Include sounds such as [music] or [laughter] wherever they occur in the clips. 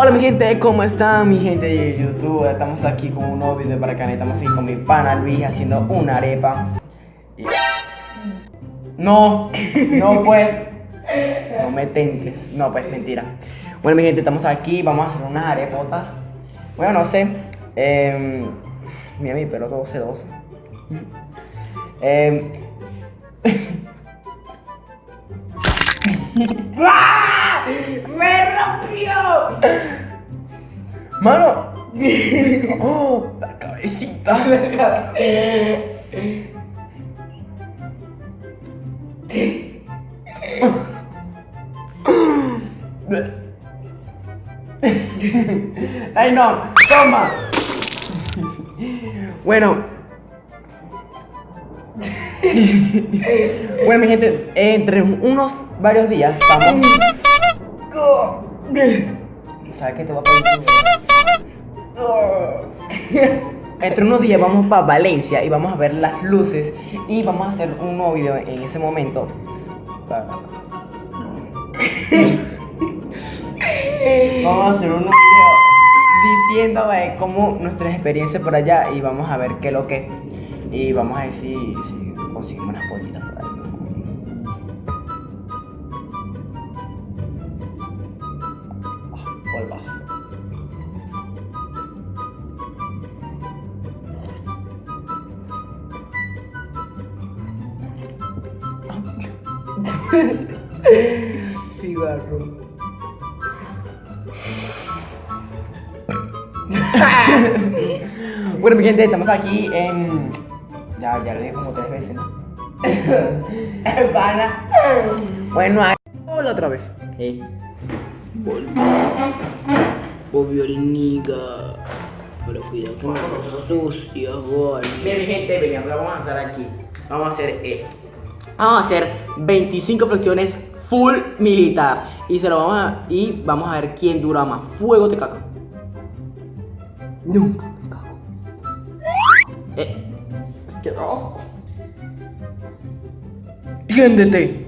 Hola mi gente, ¿cómo están mi gente de YouTube? Estamos aquí con un nuevo video para acá, estamos aquí con mi pana Luis haciendo una arepa. No, no pues. No me tentes, no pues mentira. Bueno mi gente, estamos aquí, vamos a hacer unas arepotas. Bueno, no sé. Eh, Mira mi pelo 12, 12 eh. ¡Me rompió! Mano. [laughs] Oh, la cabecita. Ay no, toma. Bueno. bueno, mi gente, entre unos varios días vamos. [laughs] ¿Sabes qué te voy a pedir? Entre unos días vamos para Valencia y vamos a ver las luces y vamos a hacer un nuevo video en ese momento. [laughs] Vamos a hacer un nuevo video diciendo eh, cómo nuestras experiencias por allá y vamos a ver qué es lo que y vamos a ver si, si conseguimos unas pollitas por ahí. Cigarro. bueno, mi gente, estamos aquí en. Ya, ya lo dije como tres veces, ¿no? [laughs] Pana. bueno, ahí. Hola otra vez. Sí. Obvio niga. Pero cuidado que me sucia, boy. Bien, mi gente, venga, lo vamos a hacer aquí. Vamos a hacer esto. Vamos a hacer 25 flexiones full militar. Y se lo vamos a. Y vamos a ver quién dura más. Fuego te cago. Nunca me cago. Eh. Es que asco. Tiéndete.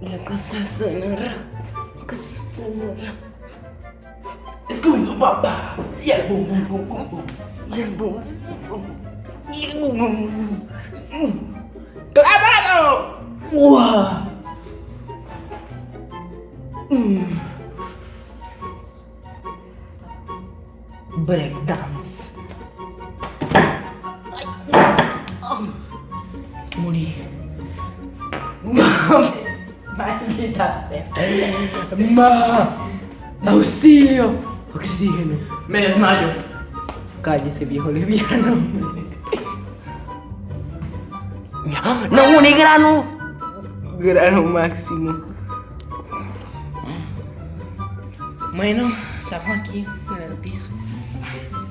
La cosa suena ra. La cosa suena ra. papà! Yeah, Clavato! Wow. Mm. Breakdance. Ma... Ma... Ma... Ausilio! Oxígeno. Me desmayo. Cállese, viejo lesbiano. [gasps] ¡No, un grano! Grano máximo. Bueno, estamos aquí en el piso.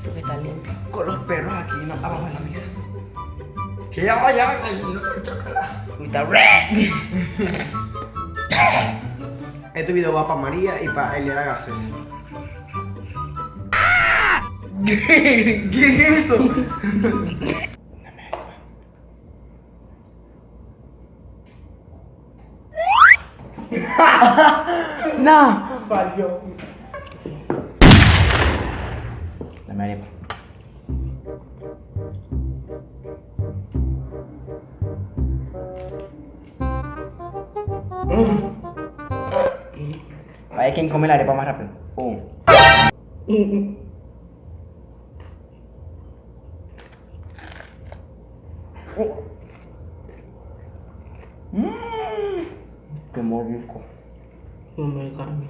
Porque está limpio. Con los perros aquí no, abajo de la mesa. Que ya vaya, chocolate. Está red. Este video va para María y para Eliana Gases. ¿Qué es eso? no. Falló. Dame arepa. Vaya quien come la arepa más rápido. [laughs] [laughs] Pum. Mmm. Qué mordisco. No me cambio.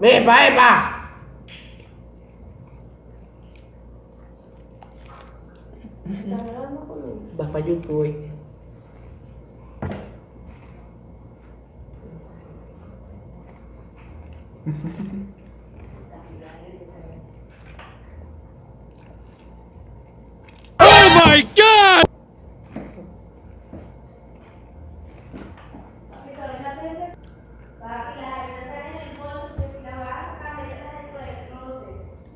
¡Epa, epa! Vas para YouTube hoy. [laughs]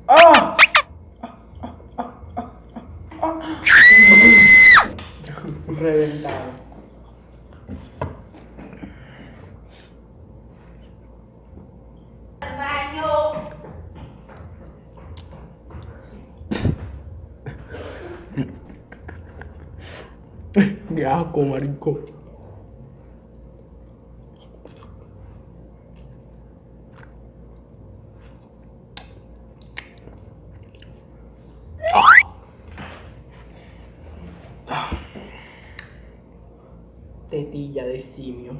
¡Ah! Reventado. [laughs] Qué asco, marico. Tetilla de simio.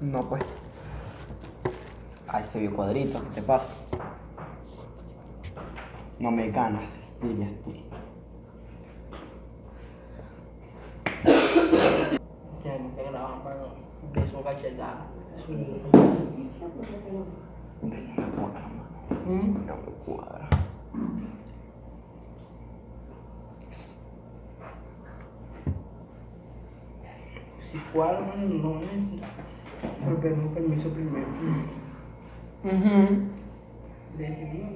No, pues. Ay, se vio cuadrito, ¿qué te pasa? No me ganas, dirías tú. [coughs] Ya no te graban, mano. Beso cachetada. No me cuadra, mano. ¿Mm? No me cuadra. Si cuadra, mano, no necesito. Pero pedimos permiso primero. Decidimos.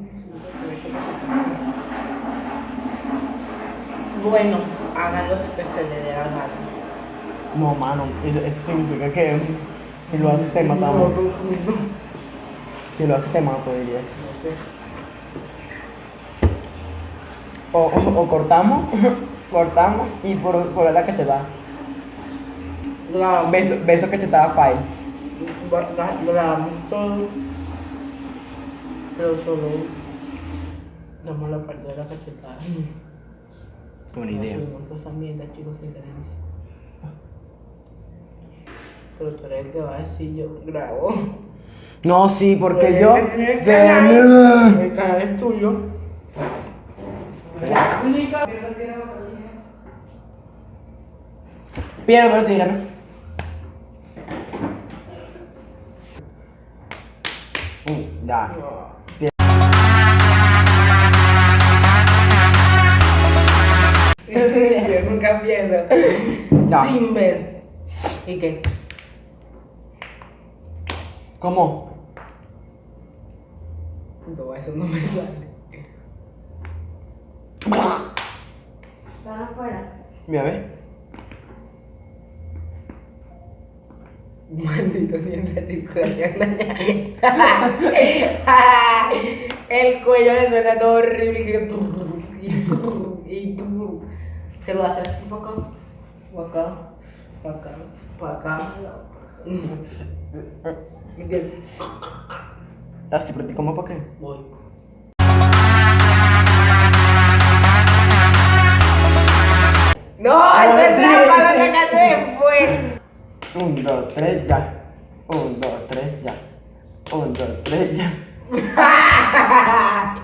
Bueno, hagan lo que se le dé la gana. No, mano, eso, eso significa que si lo haces te matamos. No, no, no. Si lo haces te mato, dirías. No sé. O, o, o cortamos, [laughs] cortamos y por, por la cachetada. Grabamos, Beso, beso cachetada file. gra- grabamos todo. Pero solo damos la parte de la cachetada. Buena idea. mierdas, chicos, sin creencia. Pero tú eres el que va a decir yo grabo. No, sí, porque Pues, yo. el se- canal- El canal es tuyo. Piedra, pero tírame. Uh, ya. Yo nunca pierdo. Ya. Sin ver. ¿Y qué? ¿Cómo? No, eso no me sale. Van afuera. Mira, ve. Maldito la circulación dañada. El cuello le suena todo horrible. y que- Y, y se lo hace así para acá, acá, acá, para acá. Y que- Así, pero ¿cómo para qué? Voy. No, No, esa es trampa, sacaste después. Un, dos, tres, ya. Un, dos, tres, ya. Un, dos, tres, ya. [laughs]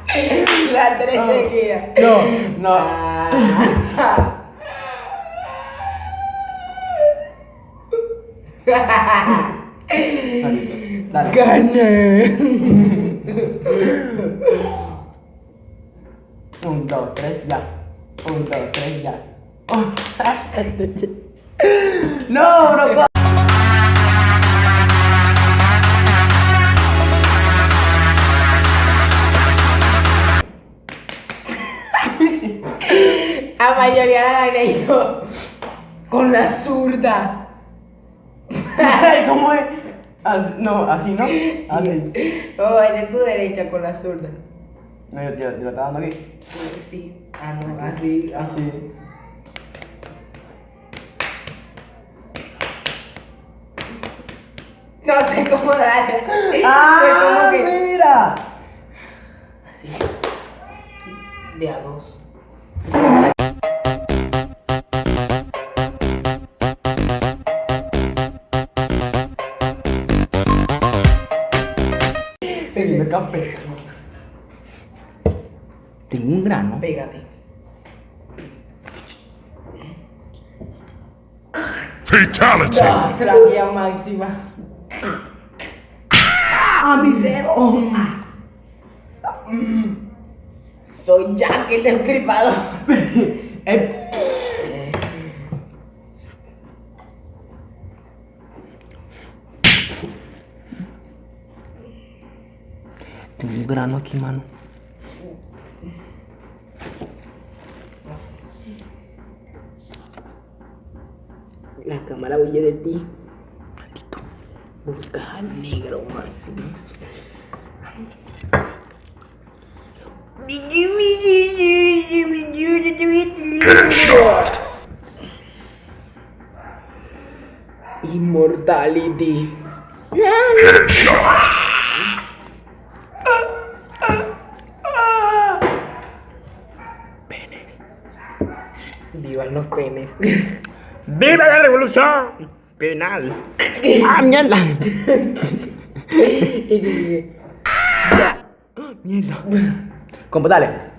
La tres No. seguidas. No, [laughs] no. Ah. [laughs] Dale. Gané. Un, dos, tres, ya. Un, dos, tres, ya. Oh. No, bro. Mayoría la gané yo. Con la zurda. [laughs] ¿Cómo es? No, así no. Así. Oh, esa es tu derecha con la zurda. No, yo, yo, yo lo estaba dando aquí. Sí. Ah, no, así. así. Así. No sé cómo darle. [laughs] ¡Ah, Fue como que- mira! Así. De a dos. Tengo un grano. Pégate. Fatality. Tráquea máxima. ¡Ah, mi dedo! Soy Jack el destripador. [laughs] Aquí, mano. La cámara huye de ti. Buscas al negro, Máximo. Immortality. Los penes. ¡Viva la revolución! Penal. [laughs] ¡Ah, mierda! [laughs] y dije, Mierda. Compa, dale.